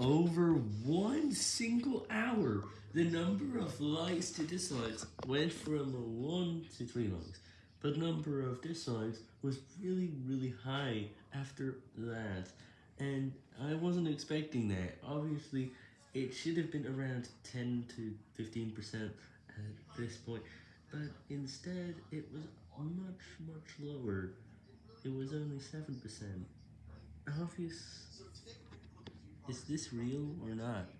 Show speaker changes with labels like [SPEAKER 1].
[SPEAKER 1] over one single hour, the number of likes to dislikes went from 1 to 3 likes, but number of dislikes was really, really high after that, and I wasn't expecting that. Obviously, it should have been around 10 to 15% at this point, but instead, it was much, much lower. It was only 7%. Obvious. Is this real or not?